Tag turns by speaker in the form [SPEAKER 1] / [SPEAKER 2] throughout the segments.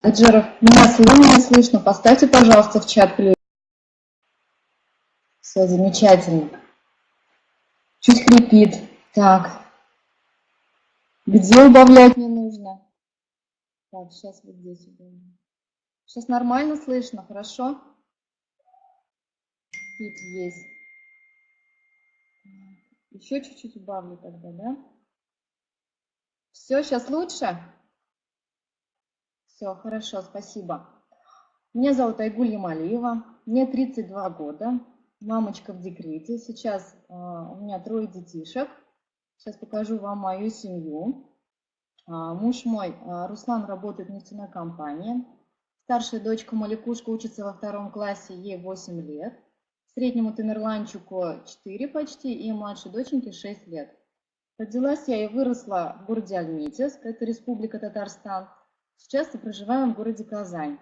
[SPEAKER 1] Аджаров, меня слышно, слышно. Поставьте, пожалуйста, в чат плюс. Все замечательно. Чуть хрипит. Так. Где убавлять не нужно? Так, сейчас вот здесь убавим. Сейчас нормально слышно, хорошо? Хрип есть. Еще чуть-чуть убавлю тогда, да? Все, сейчас лучше? Все, хорошо, спасибо. Меня зовут Айгуль Ямалиева, мне 32 года, мамочка в декрете. Сейчас э, у меня трое детишек. Сейчас покажу вам мою семью. Э, муж мой, э, Руслан, работает в нефтяной компании. Старшая дочка Маликушка учится во втором классе, ей 8 лет. Среднему Тамерланчику 4 почти и младшей доченьке 6 лет. Родилась я и выросла в городе Альметьевск, это Республика Татарстан. Сейчас мы проживаем в городе Казань.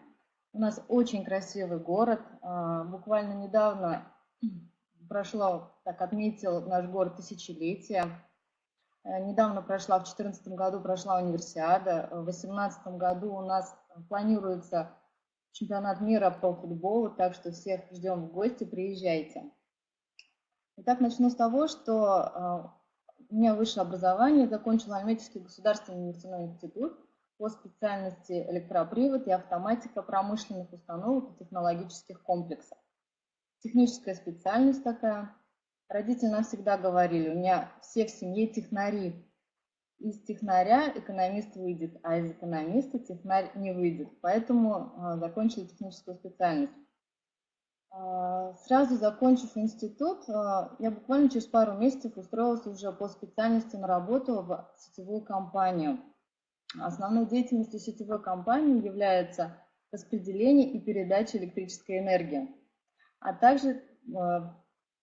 [SPEAKER 1] У нас очень красивый город. А, буквально недавно прошло, так отметил наш город тысячелетие. Э, недавно прошла, в 2014 году прошла универсиада. В 2018 году у нас планируется чемпионат мира по футболу, так что всех ждем в гости, приезжайте. Итак, начну с того, что а, у меня высшее образование, закончила Альметьевский государственный нефтяной институт по специальности электропривод и автоматика промышленных установок и технологических комплексов. Техническая специальность такая. Родители нам всегда говорили, у меня все в семье технари. Из технаря экономист выйдет, а из экономиста технарь не выйдет. Поэтому а, закончили техническую специальность. А, сразу закончив институт, а, я буквально через пару месяцев устроилась уже по специальности на работу в сетевую компанию – Основной деятельностью сетевой компании является распределение и передача электрической энергии, а также э,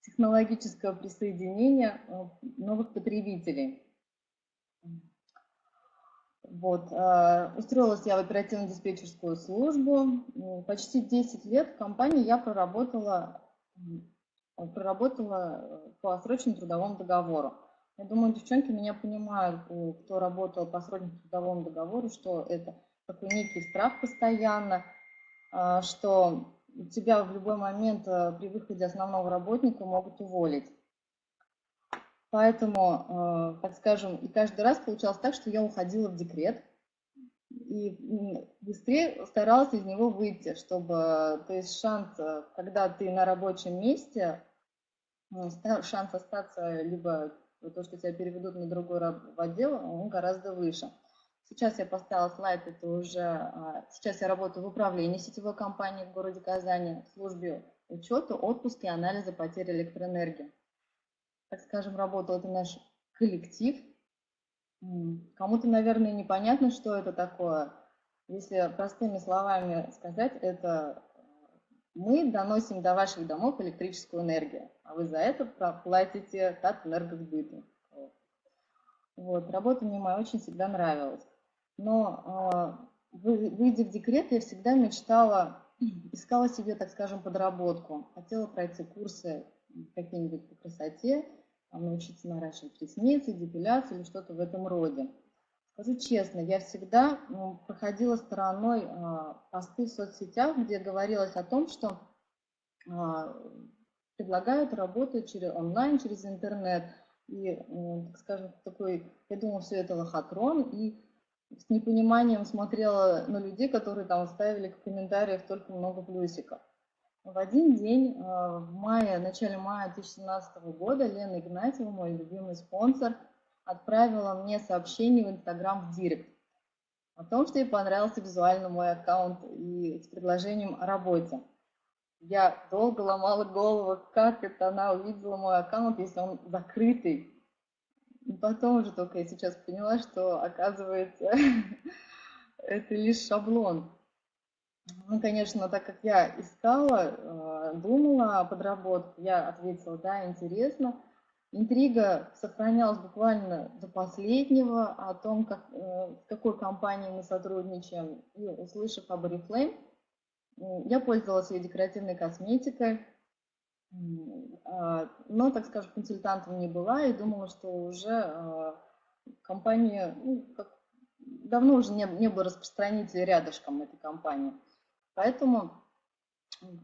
[SPEAKER 1] технологическое присоединение э, новых потребителей. Вот. Э, устроилась я в оперативно-диспетчерскую службу. Почти 10 лет в компании я проработала, проработала по срочному трудовому договору. Я думаю, девчонки меня понимают, кто работал по срочному трудовому договору, что это такой некий страх постоянно, а, что тебя в любой момент э, при выходе основного работника могут уволить. Поэтому, э, так скажем, и каждый раз получалось так, что я уходила в декрет и быстрее старалась из него выйти, чтобы, то есть шанс, когда ты на рабочем месте, шанс остаться либо то, что тебя переведут на другой отдел, он гораздо выше. Сейчас я поставила слайд, это уже, а, сейчас я работаю в управлении сетевой компании в городе Казани, в службе учета, отпуска и анализа потери электроэнергии. Так скажем, работал это наш коллектив. Кому-то, наверное, непонятно, что это такое. Если простыми словами сказать, это мы доносим до ваших домов электрическую энергию, а вы за это платите Татэнергосбыту. Вот. Работа мне моя очень всегда нравилась. Но э, выйдя в декрет, я всегда мечтала, искала себе, так скажем, подработку. Хотела пройти курсы какие-нибудь по красоте, научиться наращивать ресницы, депиляцию или что-то в этом роде. Скажу честно, я всегда проходила стороной а, посты в соцсетях, где говорилось о том, что а, предлагают работу через онлайн, через интернет. И, так скажем, такой, я думала, все это лохотрон, и с непониманием смотрела на людей, которые там ставили в комментариях только много плюсиков. В один день, а, в мае, в начале мая 2017 года, Лена Игнатьева, мой любимый спонсор, отправила мне сообщение в Инстаграм в Директ о том, что ей понравился визуально мой аккаунт и с предложением о работе. Я долго ломала голову, как это она увидела мой аккаунт, если он закрытый. И потом уже только я сейчас поняла, что оказывается это лишь шаблон. Ну, конечно, так как я искала, э, думала о подработке, я ответила, да, интересно. Интрига сохранялась буквально до последнего о том, как, э, с какой компанией мы сотрудничаем. И услышав об Oriflame, я пользовалась ее декоративной косметикой, а, но, так скажем, консультантом не была и думала, что уже а, компания, ну, как, давно уже не, не было распространителя рядышком этой компании. Поэтому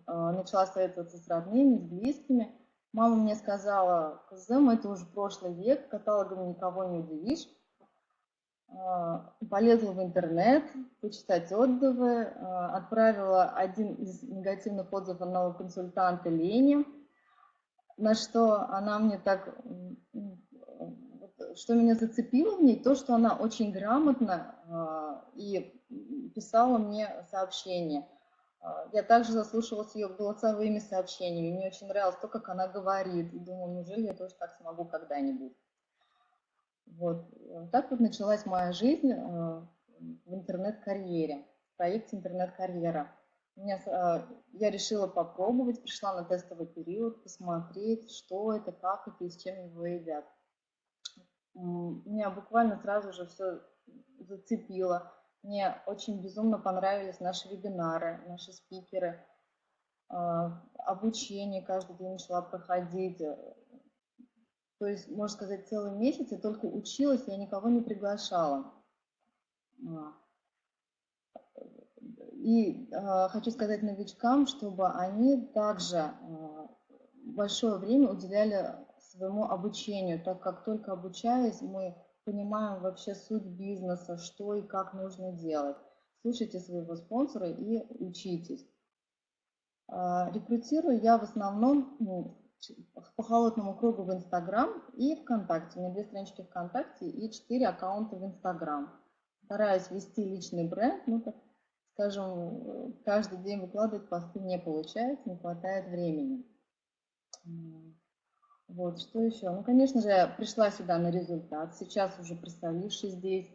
[SPEAKER 1] начала советоваться с родными, с близкими. Мама мне сказала, КЗМ это уже прошлый век, каталогом никого не удивишь. А, полезла в интернет, почитать отзывы, а, отправила один из негативных отзывов одного консультанта Лене, на что она мне так, что меня зацепило в ней, то, что она очень грамотно а, и писала мне сообщения. Я также заслушивалась ее голосовыми сообщениями, мне очень нравилось то, как она говорит, и думаю, неужели я тоже так смогу когда-нибудь. Вот. Так вот началась моя жизнь э, в интернет-карьере, в проекте интернет-карьера. Э, я решила попробовать, пришла на тестовый период, посмотреть, что это, как это и с чем его едят. Меня буквально сразу же все зацепило. Мне очень безумно понравились наши вебинары, наши спикеры, э, обучение каждый день начала проходить, то есть, можно сказать, целый месяц я только училась, я никого не приглашала. А. И э, хочу сказать новичкам, чтобы они также большое время уделяли своему обучению, так как только обучаясь, мы понимаем вообще суть бизнеса, что и как нужно делать. Слушайте своего спонсора и учитесь. Э, рекрутирую я в основном ну, по холодному кругу в Инстаграм и ВКонтакте. У меня две странички ВКонтакте и четыре аккаунта в Инстаграм. Стараюсь вести личный бренд, ну, так скажем, каждый день выкладывать посты не получается, не хватает времени. Вот, что еще? Ну, конечно же, я пришла сюда на результат, сейчас уже проставившись здесь,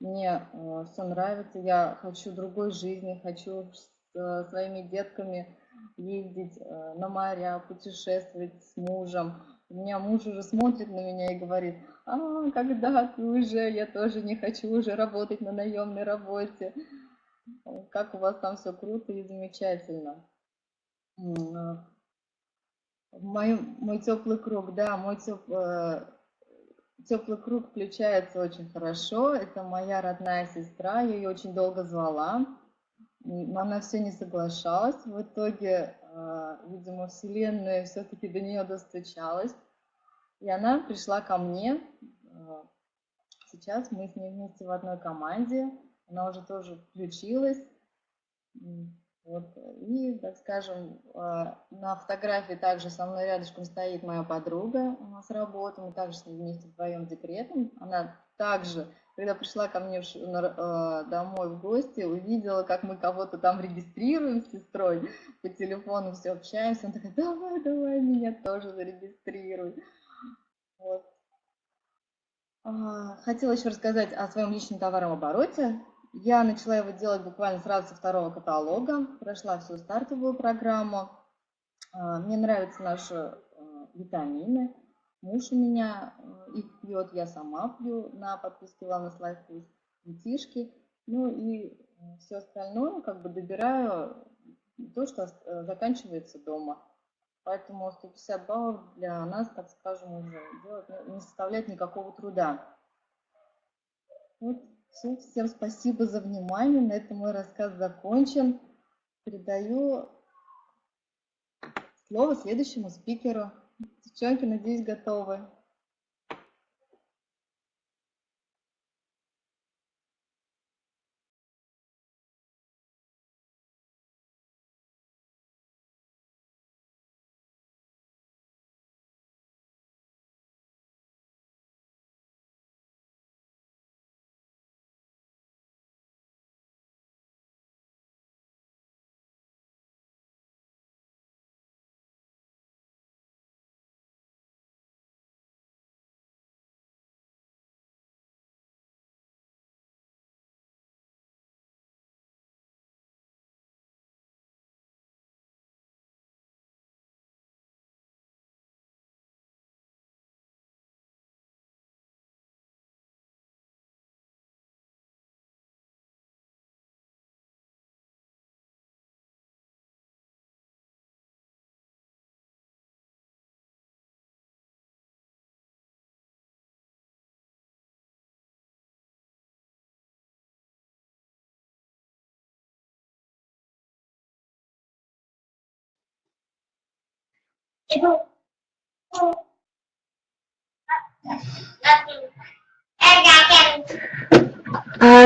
[SPEAKER 1] мне э, все нравится, я хочу другой жизни, хочу с э, своими детками ездить э, на моря, путешествовать с мужем. У меня муж уже смотрит на меня и говорит, а, когда ты уже, я тоже не хочу уже работать на наемной работе. Как у вас там все круто и замечательно. Э, мой, мой теплый круг, да, мой теп, э, теплый круг включается очень хорошо. Это моя родная сестра, я ее очень долго звала но она все не соглашалась. В итоге, а, видимо, Вселенная все-таки до нее достучалась. И она пришла ко мне. А, сейчас мы с ней вместе в одной команде. Она уже тоже включилась. Вот. И, так скажем, а, на фотографии также со мной рядышком стоит моя подруга с работы. Мы также с ней вместе вдвоем декретом. Она также когда пришла ко мне э, домой в гости, увидела, как мы кого-то там регистрируем с сестрой по телефону, все общаемся. Она такая, давай, давай, меня тоже зарегистрируй. Вот. А, хотела еще рассказать о своем личном товарном обороте. Я начала его делать буквально сразу со второго каталога, прошла всю стартовую программу. А, мне нравятся наши э, витамины, Муж у меня э, их пьет, я сама пью на подписке Wellness Life Plus, детишки. Ну и э, все остальное как бы добираю то, что заканчивается дома. Поэтому 150 баллов для нас, так скажем, уже делать не составляет никакого труда. Вот, все, всем спасибо за внимание. На этом мой рассказ закончен. Передаю слово следующему спикеру. Девчонки, надеюсь, готовы.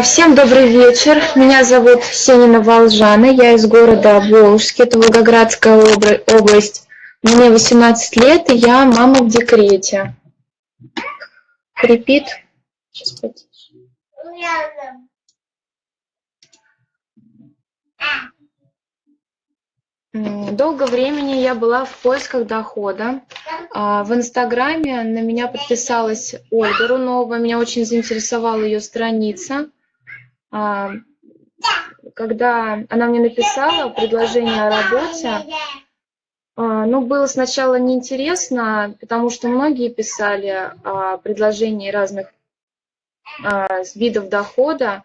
[SPEAKER 2] Всем добрый вечер. Меня зовут Сенина Волжана. Я из города Волжский, это Волгоградская область. Мне 18 лет, и я мама в декрете. Крепит. Сейчас потише. Долго времени я была в поисках дохода. А, в Инстаграме на меня подписалась Ольга Рунова. Меня очень заинтересовала ее страница. А, когда она мне написала предложение о работе, а, ну, было сначала неинтересно, потому что многие писали о предложении разных видов дохода,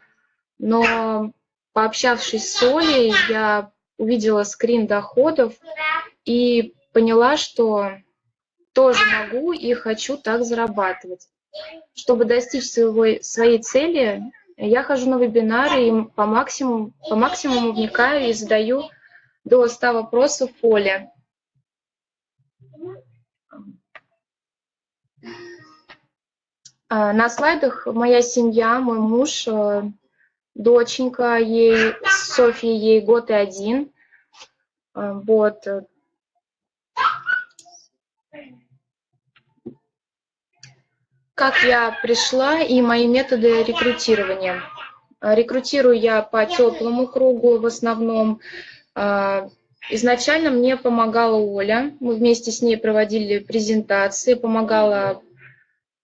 [SPEAKER 2] но пообщавшись с Олей, я увидела скрин доходов и поняла, что тоже могу и хочу так зарабатывать. Чтобы достичь своего, своей цели, я хожу на вебинары и по максимуму, по максимуму вникаю и задаю до 100 вопросов Оле. А, на слайдах моя семья, мой муж, э, доченька, ей, Софья, ей год и один. А, вот. Как я пришла и мои методы рекрутирования. А, рекрутирую я по теплому кругу в основном. А, изначально мне помогала Оля. Мы вместе с ней проводили презентации, помогала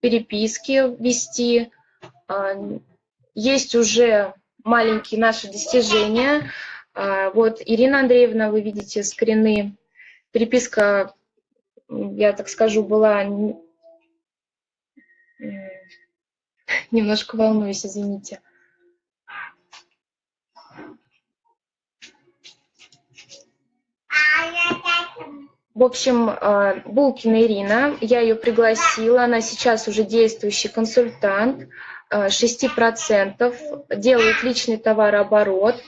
[SPEAKER 2] переписки вести. Есть уже маленькие наши достижения. А, вот, Ирина Андреевна, вы видите скрины. Переписка, я так скажу, была... Немножко волнуюсь, извините. В общем, а, Булкина Ирина, я ее пригласила, она сейчас уже действующий консультант. 6%, делает личный товарооборот,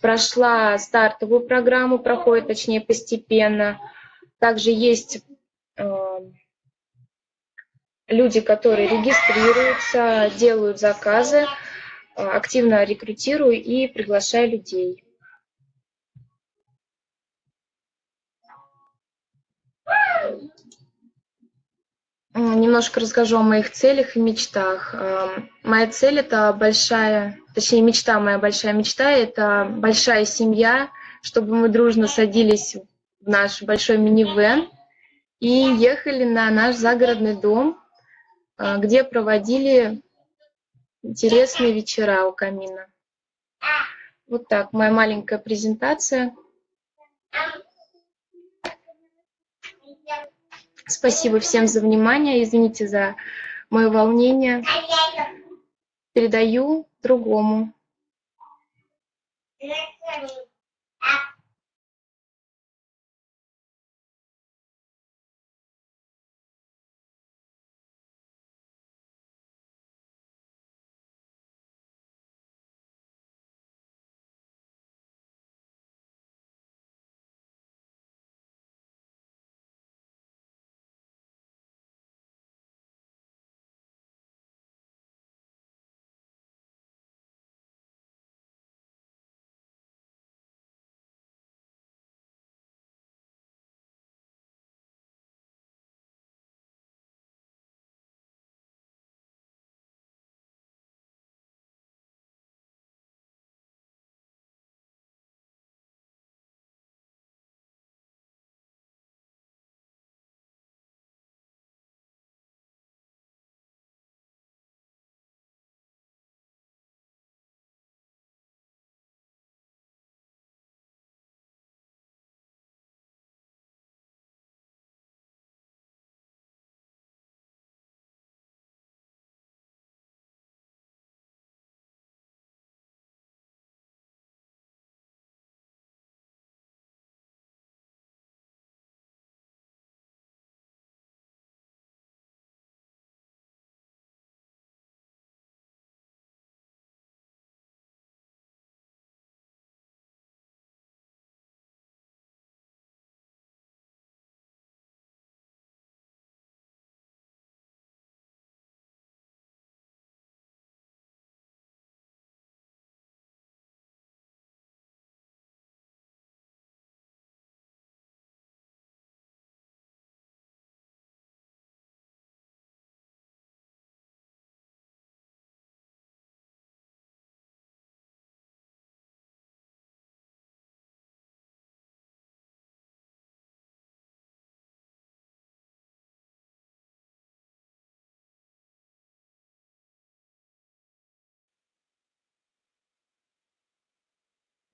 [SPEAKER 2] прошла стартовую программу, проходит, точнее, постепенно. Также есть э, люди, которые регистрируются, делают заказы, э, активно рекрутирую и приглашаю людей. Немножко расскажу о моих целях и мечтах. Эм, моя цель – это большая, точнее, мечта, моя большая мечта – это большая семья, чтобы мы дружно садились в наш большой минивэн и ехали на наш загородный дом, э, где проводили интересные вечера у камина. Вот так, моя маленькая презентация. Спасибо всем за внимание. Извините за мое волнение. Передаю другому.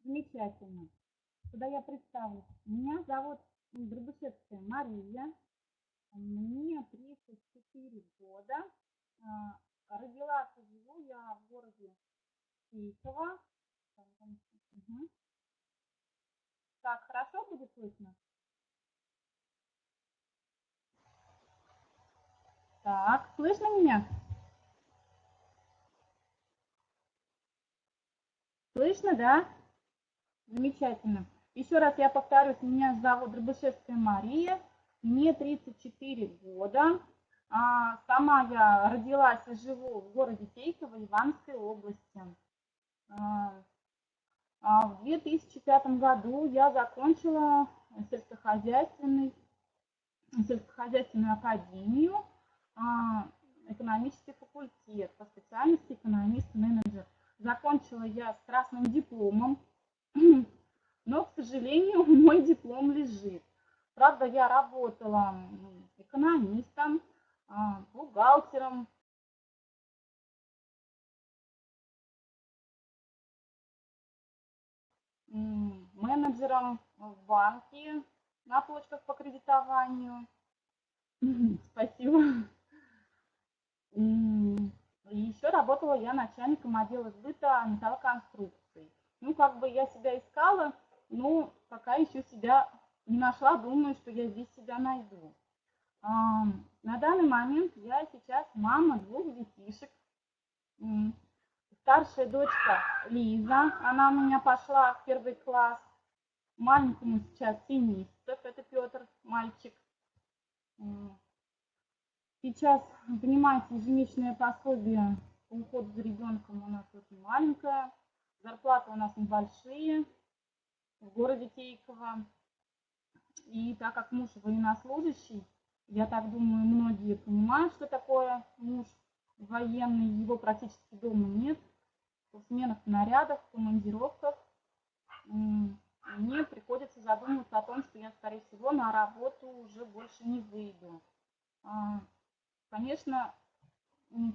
[SPEAKER 3] Замечательно. Куда я представлюсь? Меня зовут Дробышевская Мария. Мне 34 года. А, родилась и живу я в городе Киева. Угу. Так, хорошо будет слышно? Так, слышно меня? Слышно, да? Замечательно. Еще раз я повторюсь, меня зовут Дробышевская Мария, мне 34 года. А, сама я родилась и живу в городе Тейково, Иванской области. А, а в 2005 году я закончила сельскохозяйственный, сельскохозяйственную академию, а, экономический факультет по специальности экономист-менеджер. Закончила я с красным дипломом, но, к сожалению, мой диплом лежит. Правда, я работала экономистом, а, бухгалтером, менеджером в банке на точках по кредитованию. Спасибо. И еще работала я начальником отдела сбыта металлоконструкций. Ну, как бы я себя искала, но пока еще себя не нашла, думаю, что я здесь себя найду. На данный момент я сейчас мама двух детишек. Старшая дочка Лиза, она у меня пошла в первый класс. Маленькому сейчас 7 месяцев, это Петр, мальчик. Сейчас, понимаете, ежемесячное пособие по уходу за ребенком у нас очень маленькое. Зарплаты у нас небольшие в городе Тейково. И так как муж военнослужащий, я так думаю, многие понимают, что такое муж военный, его практически дома нет. В сменах нарядах, в командировках мне приходится задумываться о том, что я, скорее всего, на работу уже больше не выйду. А, конечно,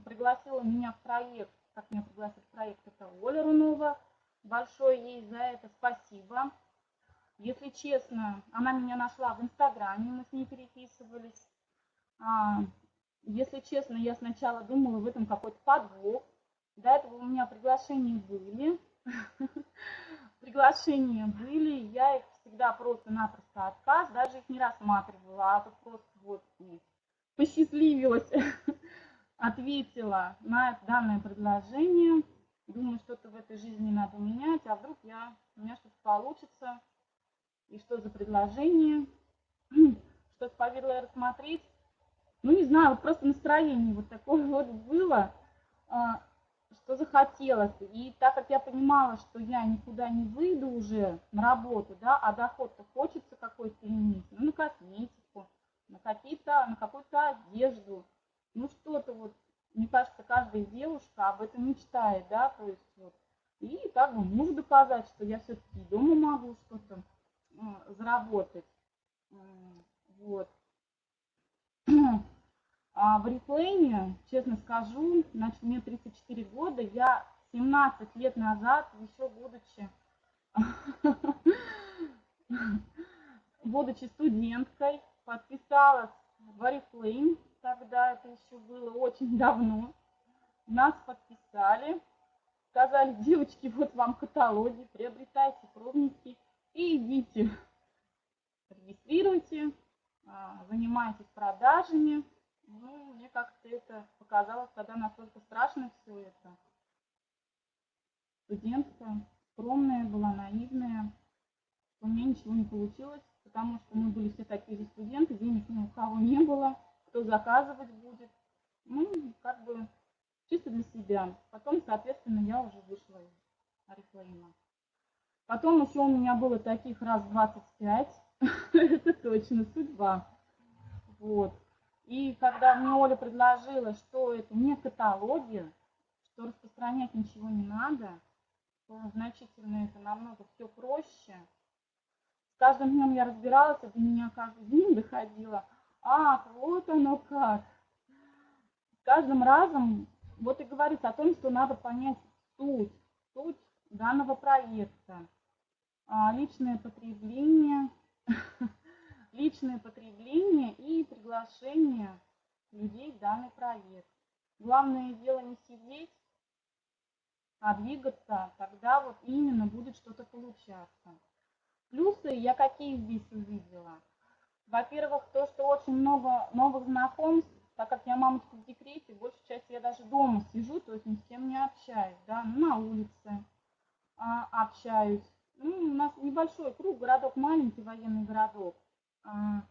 [SPEAKER 3] пригласила меня в проект, как меня пригласил проект, это Оля Рунова. Большое ей за это спасибо. Если честно, она меня нашла в Инстаграме, мы с ней переписывались. А, если честно, я сначала думала в этом какой-то подвох. До этого у меня приглашения были. Приглашения были, я их всегда просто-напросто отказ, даже их не рассматривала, а тут просто вот посчастливилась, ответила на данное предложение. Думаю, что-то в этой жизни надо менять, а вдруг я, у меня что-то получится. И что за предложение? Что-то повезло рассмотреть. Ну, не знаю, вот просто настроение вот такое вот было, а, что захотелось. И так как я понимала, что я никуда не выйду уже на работу, да, а доход-то хочется какой-то иметь, ну, на косметику, на какие-то, на какую-то одежду, ну, что-то вот, мне кажется, каждая девушка об этом мечтает, да, то есть вот. И как бы мужу доказать, что я все-таки дома могу что-то э, заработать. Вот. А в Reflame, честно скажу, значит, мне 34 года, я 17 лет назад, еще будучи, будучи студенткой, подписалась в Oriflame, тогда это еще было очень давно. Нас подписали, сказали, девочки, вот вам каталоги, приобретайте пробники и идите, регистрируйте, а, занимайтесь продажами. Ну, мне как-то это показалось тогда настолько страшно все это. Студентка скромная была, наивная, у меня ничего не получилось, потому что мы были все такие же студенты, денег ни у кого не было, кто заказывать будет. Ну, как бы чисто для себя. Потом, соответственно, я уже вышла из Арифлейма. Потом еще у меня было таких раз 25. Это точно судьба. Вот. И когда мне Оля предложила, что это не каталоги, что распространять ничего не надо, то значительно это намного все проще. С каждым днем я разбиралась, до меня каждый день доходило. Ах, вот оно как. Каждым разом вот и говорится о том, что надо понять суть, суть данного проекта. а, личное потребление, личное потребление и приглашение людей в данный проект. Главное дело не сидеть, а двигаться, тогда вот именно будет что-то получаться. Плюсы я какие здесь увидела? Во-первых, то, что очень много новых знакомств, так как я мамочка в декрете, большую часть я даже дома сижу, то есть ни с кем не общаюсь, да, ну, на улице а, общаюсь. Ну, у нас небольшой круг, городок маленький, военный городок. А,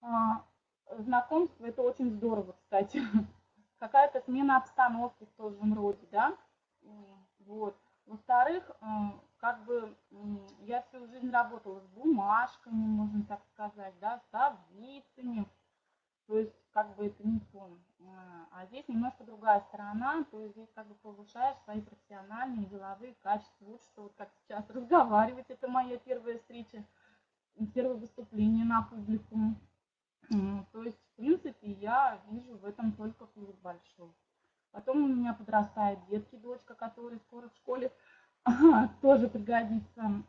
[SPEAKER 3] а, знакомство, это очень здорово, кстати. Какая-то смена обстановки в том роде, да. Вот. Во-вторых, э, как бы я всю жизнь работала с бумажками, можно так сказать, да, с таблицами. То есть, как бы это не сон. Э, а здесь немножко другая сторона, то есть здесь как бы повышаешь свои профессиональные, деловые качества. Лучше, что вот как сейчас разговаривать, это моя первая встреча, первое выступление на публику. То есть, в принципе, я вижу в этом только плюс большой. Потом у меня подрастает детки, дочка, которая скоро в школе тоже пригодится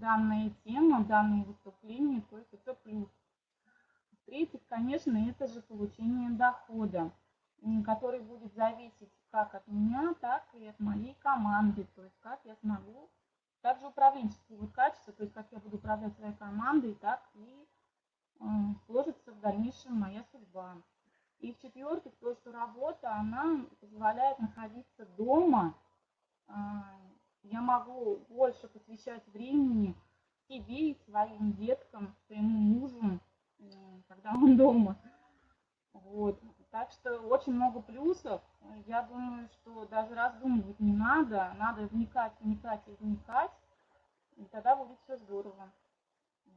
[SPEAKER 3] данная тема, данные выступления, то есть это плюс. В-третьих, конечно, это же получение дохода, который будет зависеть как от меня, так и от моей команды, то есть как я смогу, также управленческие вот качества, то есть как я буду управлять своей командой, так и сложится в дальнейшем моя судьба. И в-четвертых, то, что работа, она позволяет находиться дома. А, я могу больше посвящать времени себе и своим деткам, своему мужу, когда он дома. Вот. Так что очень много плюсов. Я думаю, что даже раздумывать не надо. Надо вникать, вникать и вникать. И тогда будет все здорово.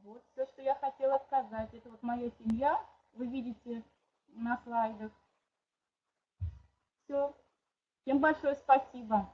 [SPEAKER 3] Вот все, что я хотела сказать. Это вот моя семья. Вы видите на слайдах. Все. Всем большое спасибо.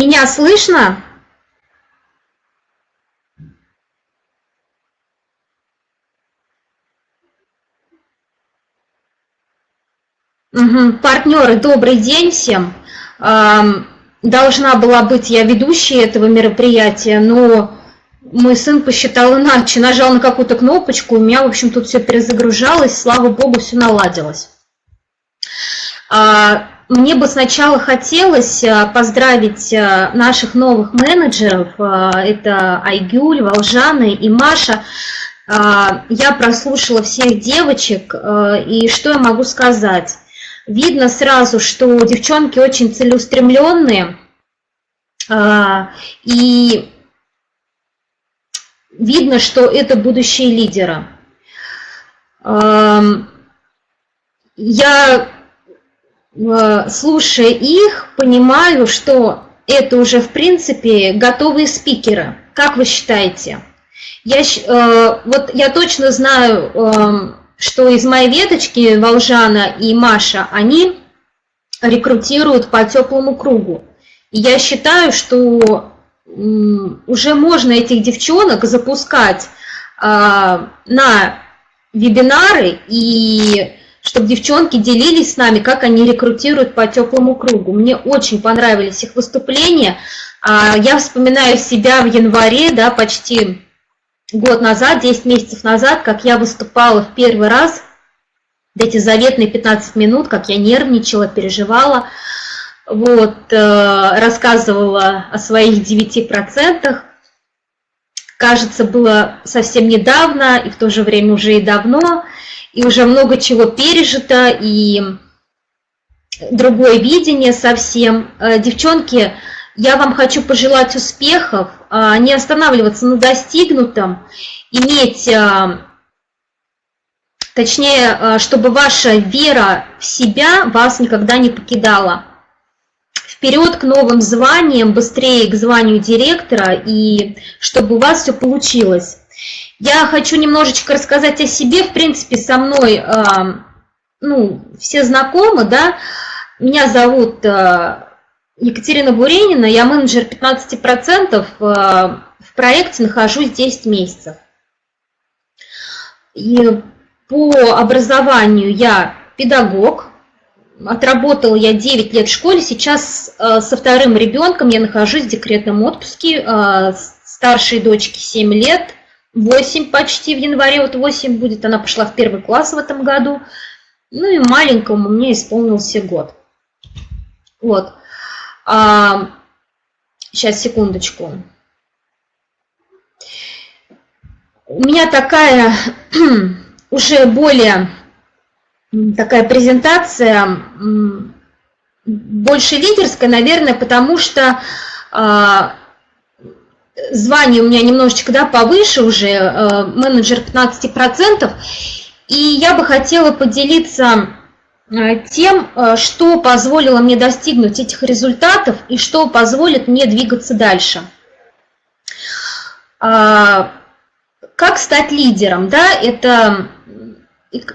[SPEAKER 4] Меня слышно? Угу. Партнеры, добрый день всем. Должна была быть я ведущей этого мероприятия, но мой сын посчитал иначе, нажал на какую-то кнопочку, у меня, в общем, тут все перезагружалось, слава богу, все наладилось. А, мне бы сначала хотелось э, поздравить э, наших новых менеджеров, э, это Айгюль, Волжана и Маша. Я прослушала всех девочек, и что я могу сказать? Видно сразу, что девчонки очень целеустремленные, и видно, что это будущие лидеры. Я Э, слушая их, понимаю, что это уже, в принципе, готовые спикеры. Как вы считаете? Я, э, вот я точно знаю, э, что из моей веточки Волжана и Маша, они рекрутируют по теплому кругу. И я считаю, что уже можно этих девчонок запускать на вебинары и чтобы девчонки делились с нами, как они рекрутируют по теплому кругу. Мне очень понравились их выступления. А, я вспоминаю себя в январе, да, почти год назад, 10 месяцев назад, как я выступала в первый раз, эти заветные 15 минут, как я нервничала, переживала, вот, э, рассказывала о своих 9%. кажется, было совсем недавно, и в то же время уже и давно, и уже много чего пережито, и другое видение совсем. Э, девчонки, я вам хочу пожелать успехов, а, не останавливаться на достигнутом, иметь, а, точнее, а, чтобы ваша вера в себя вас никогда не покидала. Вперед к новым званиям, быстрее к званию директора, и чтобы у вас все получилось. Я хочу немножечко рассказать о себе. В принципе, со мной ну, все знакомы, да. Меня зовут Екатерина Буренина, я менеджер 15%, э, в проекте нахожусь 10 месяцев. И по образованию я педагог, отработала я 9 лет в школе, сейчас со вторым ребенком я нахожусь в декретном отпуске, старшей дочке 7 лет, 8 почти в январе, вот 8 будет, она пошла в первый класс в этом году, ну и маленькому мне исполнился год. Вот. А, сейчас, секундочку. У меня такая уже более такая презентация, больше лидерская, наверное, потому что а, звание у меня немножечко да, повыше уже, а, менеджер 15%, и я бы хотела поделиться Э, тем, э, что позволило мне достигнуть этих результатов и что позволит мне двигаться дальше. А, как стать лидером? Да, это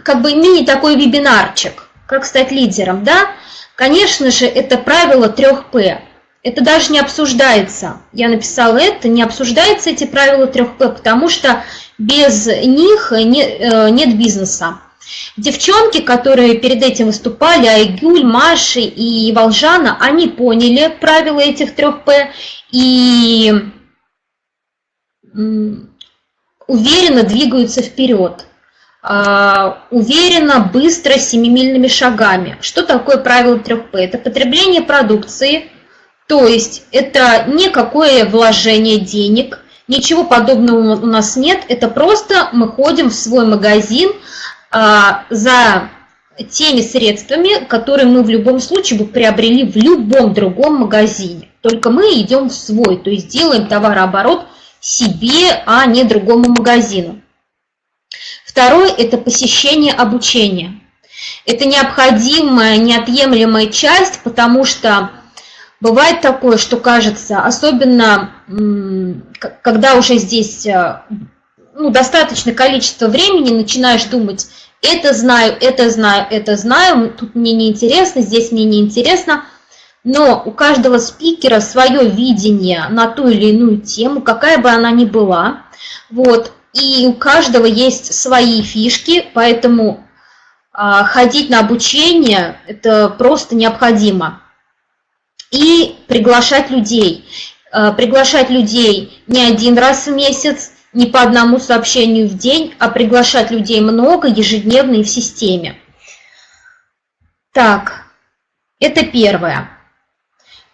[SPEAKER 4] как бы мини такой вебинарчик. Как стать лидером? Да, конечно же, это правило 3П. Это даже не обсуждается. Я написала это, не обсуждается эти правила 3П, потому что без них нет, э, нет бизнеса. Девчонки, которые перед этим выступали, Айгюль, Маши и Волжана, они поняли правила этих трех П и уверенно двигаются вперед. А, уверенно, быстро, семимильными шагами. Что такое правило 3П? Это потребление продукции, то есть это никакое вложение денег, ничего подобного у нас нет, это просто мы ходим в свой магазин, а, за теми средствами, которые мы в любом случае бы приобрели в любом другом магазине. Только мы идем в свой, то есть делаем товарооборот себе, а не другому магазину. Второе – это посещение обучения. Это необходимая, неотъемлемая часть, потому что бывает такое, что кажется, особенно когда уже здесь э, ну, достаточное количество времени начинаешь думать, это знаю, это знаю, это знаю, тут мне не интересно, здесь мне не интересно. Но у каждого спикера свое видение на ту или иную тему, какая бы она ни была. Вот. И у каждого есть свои фишки, поэтому а, ходить на обучение – это просто необходимо. И приглашать людей. А, приглашать людей не один раз в месяц, не по одному сообщению в день, а приглашать людей много, ежедневно и в системе. Так, это первое.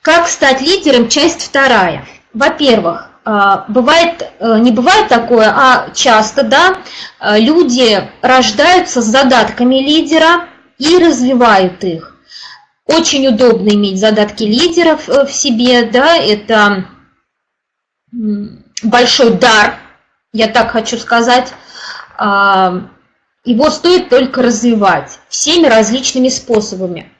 [SPEAKER 4] Как стать лидером? Часть вторая. Во-первых, а, бывает, э, не бывает такое, а часто, да, э, люди рождаются с задатками лидера и развивают их. Очень удобно иметь задатки лидеров э, в себе, да, это большой дар я так хочу сказать, а, его стоит только развивать всеми различными способами.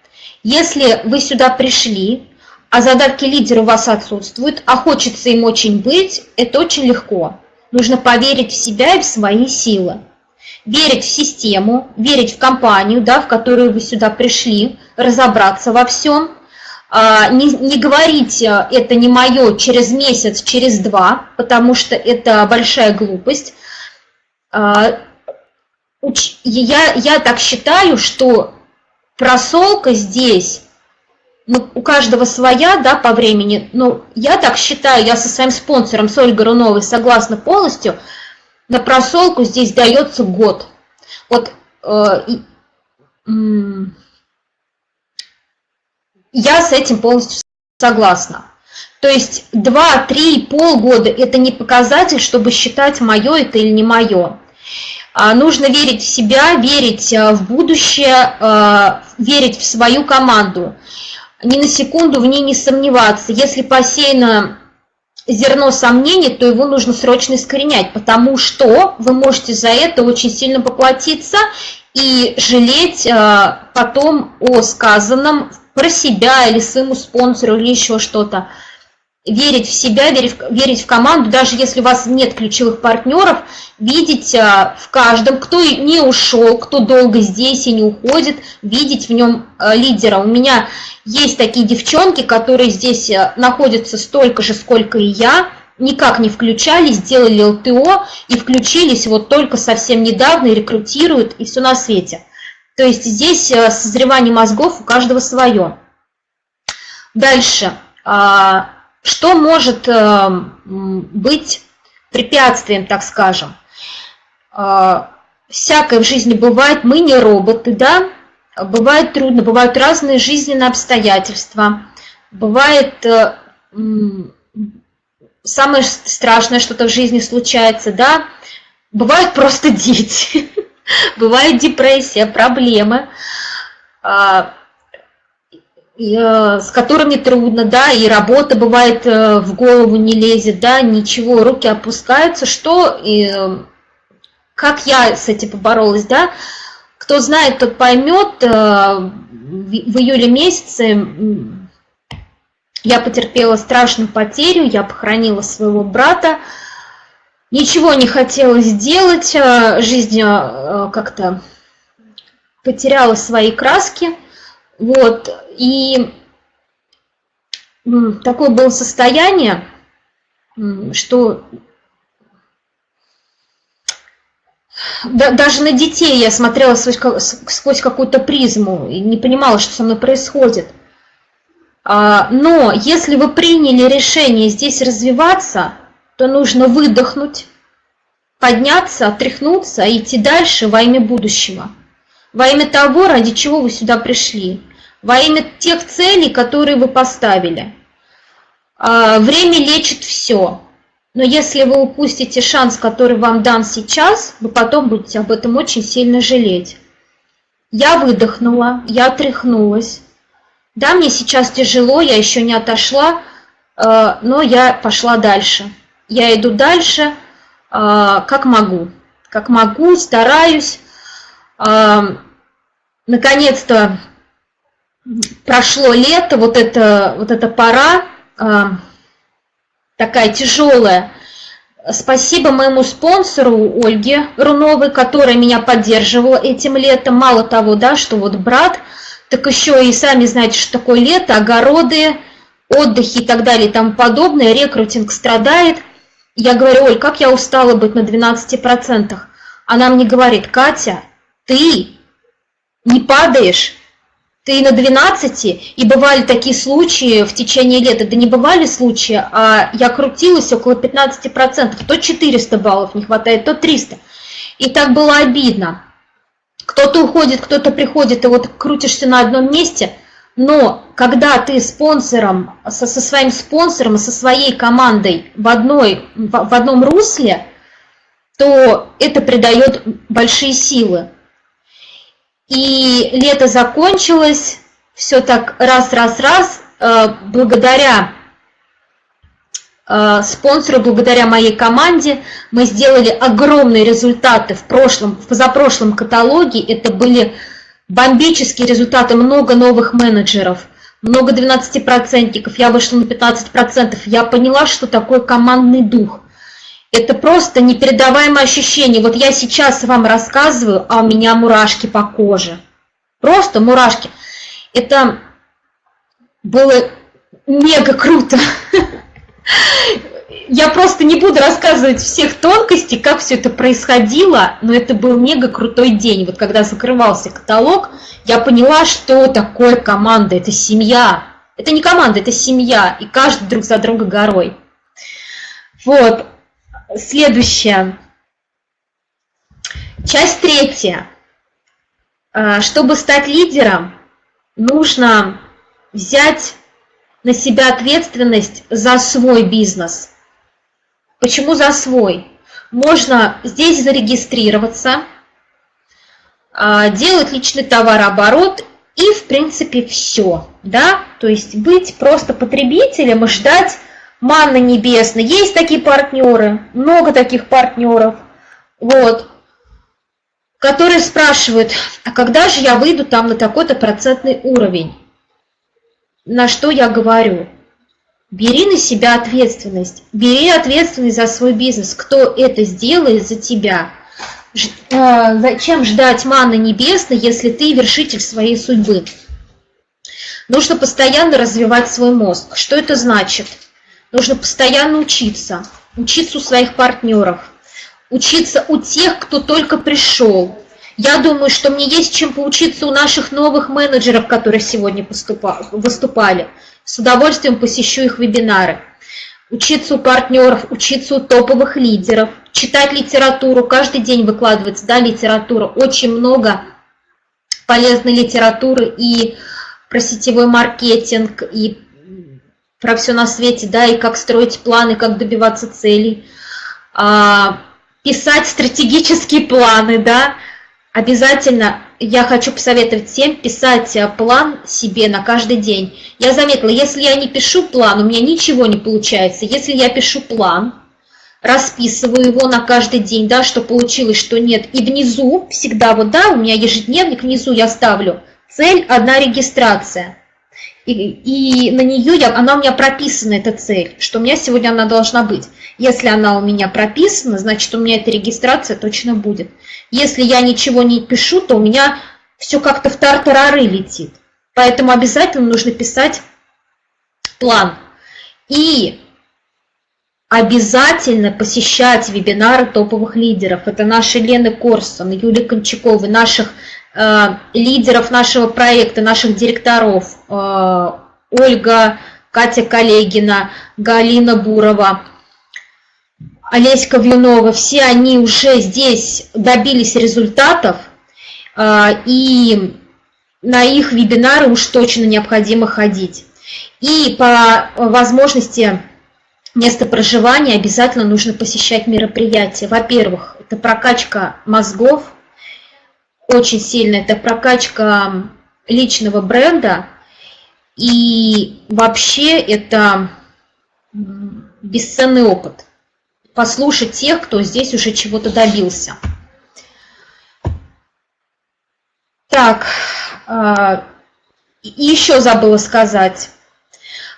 [SPEAKER 4] Если вы сюда пришли, а задатки лидера у вас отсутствуют, а хочется им очень быть, это очень легко. Нужно поверить в себя и в свои силы. Верить в систему, верить в компанию, да, в которую вы сюда пришли, разобраться во всем, а, не, не говорить э, это не мое через месяц, через два, потому что это большая глупость. А, я, я так считаю, что просолка здесь, ну, у каждого своя, да, по времени, но я так считаю, я со своим спонсором, с Ольгой Руновой, согласна полностью, на просолку здесь дается год. Вот э, я с этим полностью согласна. То есть 2, 3, полгода – это не показатель, чтобы считать, мое это или не мое. А нужно верить в себя, верить э, в будущее, э, верить в свою команду. Ни на секунду в ней не сомневаться. Если посеяно зерно сомнений, то его нужно срочно искоренять, потому что вы можете за это очень сильно поплатиться и жалеть э, потом о сказанном про себя или своему спонсору или еще что-то верить в себя, верить, верить в команду, даже если у вас нет ключевых партнеров, видеть а, в каждом, кто не ушел, кто долго здесь и не уходит, видеть в нем а, лидера. У меня есть такие девчонки, которые здесь а, находятся столько же, сколько и я, никак не включались, сделали ЛТО и включились вот только совсем недавно и рекрутируют, и все на свете. То есть здесь созревание мозгов у каждого свое. Дальше. Что может э, быть препятствием, так скажем? Э, всякое в жизни бывает, мы не роботы, да? Бывает трудно, бывают разные жизненные обстоятельства. Бывает э, самое страшное что-то в жизни случается, да? Бывают просто дети, бывает депрессия, проблемы. А, с которыми трудно, да, и работа бывает э, в голову не лезет, да, ничего, руки опускаются, что, и, э, как я с этим поборолась, да, кто знает, тот поймет, в июле месяце я потерпела страшную потерю, я похоронила своего брата, ничего не хотела сделать, жизнь как-то потеряла свои краски, вот, и такое было состояние, что даже на детей я смотрела сквозь какую-то призму и не понимала, что со мной происходит. А, но если вы приняли решение здесь развиваться, то нужно выдохнуть, подняться, отряхнуться и идти дальше во имя будущего. Во имя того, ради чего вы сюда пришли во имя тех целей, которые вы поставили. А, время лечит все. Но если вы упустите шанс, который вам дан сейчас, вы потом будете об этом очень сильно жалеть. Я выдохнула, я тряхнулась. Да, мне сейчас тяжело, я еще не отошла, а, но я пошла дальше. Я иду дальше, а, как могу. Как могу, стараюсь. Наконец-то прошло лето, вот эта, вот эта пора а, такая тяжелая. Спасибо моему спонсору Ольге Руновой, которая меня поддерживала этим летом. Мало того, да, что вот брат, так еще и сами знаете, что такое лето, огороды, отдыхи и так далее и тому подобное, рекрутинг страдает. Я говорю, Оль, как я устала быть на 12%. Она мне говорит, Катя, ты не падаешь, ты на 12, и бывали такие случаи в течение лета, да не бывали случаи, а я крутилась около 15%, то 400 баллов не хватает, то 300. И так было обидно. Кто-то уходит, кто-то приходит, и вот крутишься на одном месте, но когда ты спонсором, со, со своим спонсором, со своей командой в, одной, в, в одном русле, то это придает большие силы. И лето закончилось, все так раз-раз-раз, э, благодаря э, спонсору, благодаря моей команде мы сделали огромные результаты в прошлом, в позапрошлом каталоге. Это были бомбические результаты, много новых менеджеров, много 12-процентников. Я вышла на 15%. Я поняла, что такое командный дух. Это просто непередаваемое ощущение. Вот я сейчас вам рассказываю, а у меня мурашки по коже. Просто мурашки. Это было мега круто. Я просто не буду рассказывать всех тонкостей, как все это происходило, но это был мега крутой день. Вот когда закрывался каталог, я поняла, что такое команда, это семья. Это не команда, это семья, и каждый друг за друга горой. Вот, Следующее. Часть третья. А, чтобы стать лидером, нужно взять на себя ответственность за свой бизнес. Почему за свой? Можно здесь зарегистрироваться, а, делать личный товарооборот и, в принципе, все. Да? То есть быть просто потребителем и ждать манны небесной. Есть такие партнеры, много таких партнеров, вот, которые спрашивают, а когда же я выйду там на такой-то процентный уровень? На что я говорю? Бери на себя ответственность. Бери ответственность за свой бизнес. Кто это сделает за тебя? А, зачем ждать маны небесной, если ты вершитель своей судьбы? Нужно постоянно развивать свой мозг. Что это значит? Нужно постоянно учиться. Учиться у своих партнеров. Учиться у тех, кто только пришел. Я думаю, что мне есть чем поучиться у наших новых менеджеров, которые сегодня выступали. С удовольствием посещу их вебинары учиться у партнеров, учиться у топовых лидеров, читать литературу, каждый день выкладывается, да, литература, очень много полезной литературы и про сетевой маркетинг, и про все на свете, да, и как строить планы, как добиваться целей, а, писать стратегические планы, да, обязательно я хочу посоветовать всем писать э, план себе на каждый день. Я заметила, если я не пишу план, у меня ничего не получается. Если я пишу план, расписываю его на каждый день, да, что получилось, что нет, и внизу всегда вот, да, у меня ежедневник, внизу я ставлю цель одна регистрация. И, и на нее я, она у меня прописана, эта цель, что у меня сегодня она должна быть. Если она у меня прописана, значит, у меня эта регистрация точно будет. Если я ничего не пишу, то у меня все как-то в тартарары летит. Поэтому обязательно нужно писать план. И обязательно посещать вебинары топовых лидеров. Это наши Лены Корсон, Юлия Кончаковой, наших лидеров нашего проекта, наших директоров. Э, Ольга, Катя Коллегина, Галина Бурова, Олеська Вьюнова, все они уже здесь добились результатов, а, и на их вебинары уж точно необходимо ходить. И по возможности места проживания обязательно нужно посещать мероприятия. Во-первых, это прокачка мозгов, очень сильно, это прокачка личного бренда, и вообще это бесценный опыт послушать тех, кто здесь уже чего-то добился. Так, а, еще забыла сказать.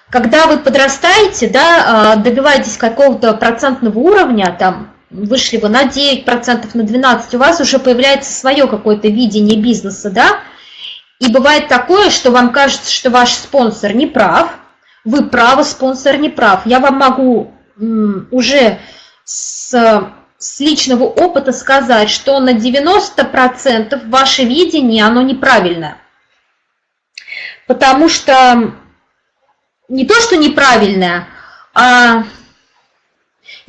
[SPEAKER 4] Когда вы подрастаете, да, а, добиваетесь какого-то процентного уровня, там, вышли вы на 9%, на 12%, у вас уже появляется свое какое-то видение бизнеса, да, и бывает такое, что вам кажется, что ваш спонсор не прав, вы правы, спонсор не прав. Я вам могу уже с, с личного опыта сказать, что на 90% ваше видение, оно неправильное. Потому что не то, что неправильное, а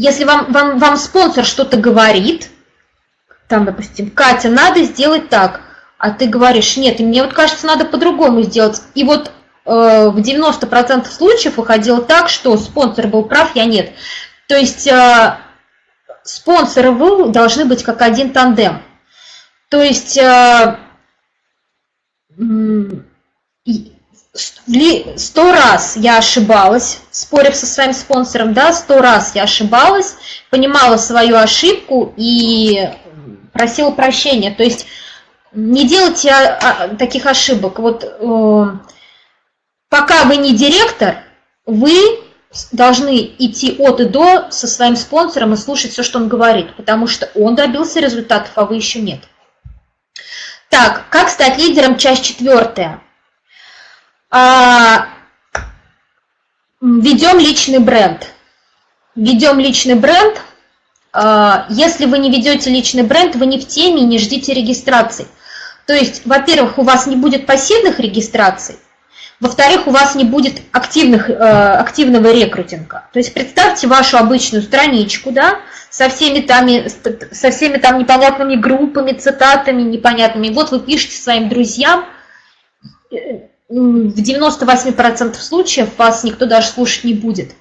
[SPEAKER 4] если вам, вам, вам спонсор что-то говорит, там, допустим, Катя, надо сделать так, а ты говоришь, нет, мне вот кажется, надо по-другому сделать. И вот э, в 90% случаев выходило так, что спонсор был прав, я нет. То есть э, спонсоры вы должны быть как один тандем. То есть э, сто раз я ошибалась, спорив со своим спонсором, да, сто раз я ошибалась, понимала свою ошибку и просила прощения. То есть не делайте а, а, таких ошибок. Вот э, пока вы не директор, вы должны идти от и до со своим спонсором и слушать все, что он говорит, потому что он добился результатов, а вы еще нет. Так, как стать лидером? Часть четвертая. А, ведем личный бренд. Ведем личный бренд. А, если вы не ведете личный бренд, вы не в теме, не ждите регистрации. То есть, во-первых, у вас не будет пассивных регистраций, во-вторых, у вас не будет активных, э, активного рекрутинга. То есть представьте вашу обычную страничку, да, со всеми, там, со всеми там непонятными группами, цитатами непонятными. Вот вы пишете своим друзьям, э, в 98% случаев вас никто даже слушать не будет.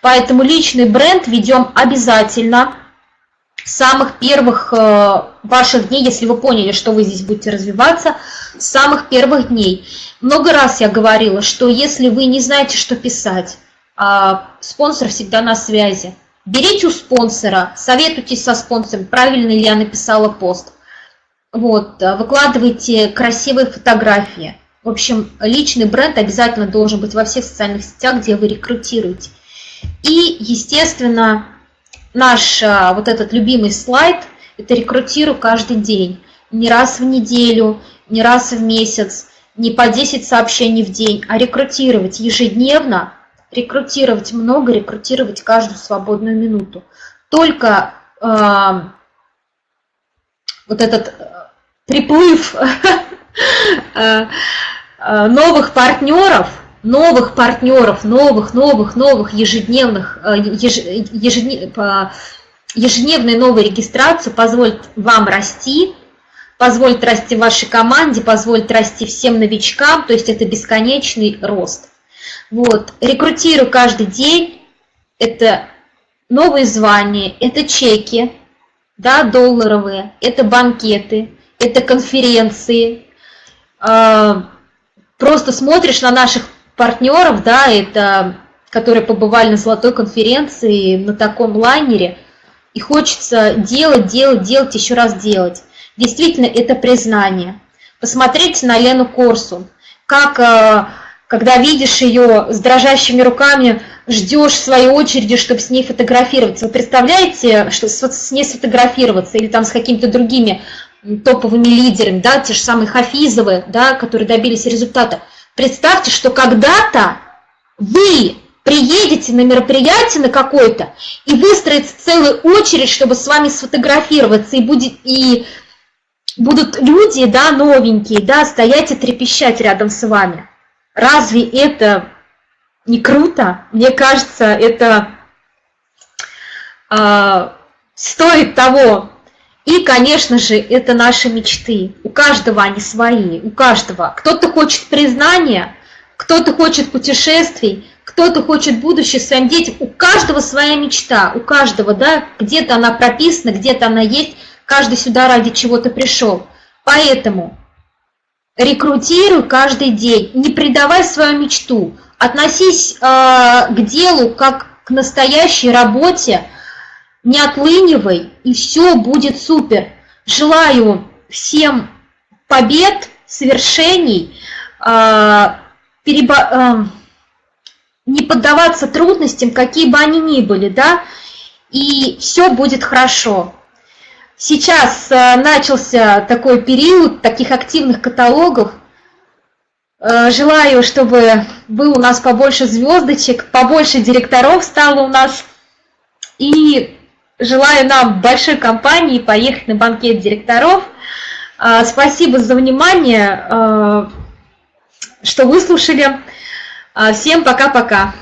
[SPEAKER 4] Поэтому личный бренд ведем обязательно с самых первых э, ваших дней, если вы поняли, что вы здесь будете развиваться, с самых первых дней. Много раз я говорила, что если вы не знаете, что писать, а, спонсор всегда на связи. Берите у спонсора, советуйтесь со спонсором, правильно ли я написала пост. Вот, э, выкладывайте красивые фотографии. В общем, личный бренд обязательно должен быть во всех социальных сетях, где вы рекрутируете. И, естественно, наш а, вот этот любимый слайд – это рекрутирую каждый день. Не раз в неделю, не раз в месяц, не по 10 сообщений в день, а рекрутировать ежедневно, рекрутировать много, рекрутировать каждую свободную минуту. Только э, вот этот э, приплыв новых партнеров – новых партнеров, новых, новых, новых ежедневных, э, ежеднев, ежедневной новой регистрации позволит вам расти, позволит расти вашей команде, позволит расти всем новичкам, то есть это бесконечный рост. Вот, рекрутирую каждый день, это новые звания, это чеки, да, долларовые, это банкеты, это конференции. Просто смотришь на наших партнеров, да, это, которые побывали на золотой конференции на таком лайнере, и хочется делать, делать, делать, еще раз делать. Действительно, это признание. Посмотрите на Лену Корсу, как, э, когда видишь ее с дрожащими руками, ждешь своей очереди, чтобы с ней фотографироваться. Вы представляете, что с ней сфотографироваться или там с какими-то другими топовыми лидерами, да, те же самые Хафизовы, да, которые добились результата – Представьте, что когда-то вы приедете на мероприятие на какое-то, и выстроится целая очередь, чтобы с вами сфотографироваться, и, будет, и будут люди, да, новенькие, да, стоять и трепещать рядом с вами. Разве это не круто? Мне кажется, это э, стоит того. И, конечно же, это наши мечты. У каждого они свои, у каждого. Кто-то хочет признания, кто-то хочет путешествий, кто-то хочет будущее своим детям. У каждого своя мечта, у каждого, да, где-то она прописана, где-то она есть, каждый сюда ради чего-то пришел. Поэтому рекрутируй каждый день, не предавай свою мечту, относись э, к делу как к настоящей работе, не отлынивай, и все будет супер. Желаю всем побед, свершений, перебо... не поддаваться трудностям, какие бы они ни были, да, и все будет хорошо. Сейчас а, начался такой период таких активных каталогов. Желаю, чтобы был у нас побольше звездочек, побольше директоров стало у нас. И Желаю нам большой компании поехать на банкет директоров. А, спасибо за внимание, а, что выслушали. А, всем пока-пока.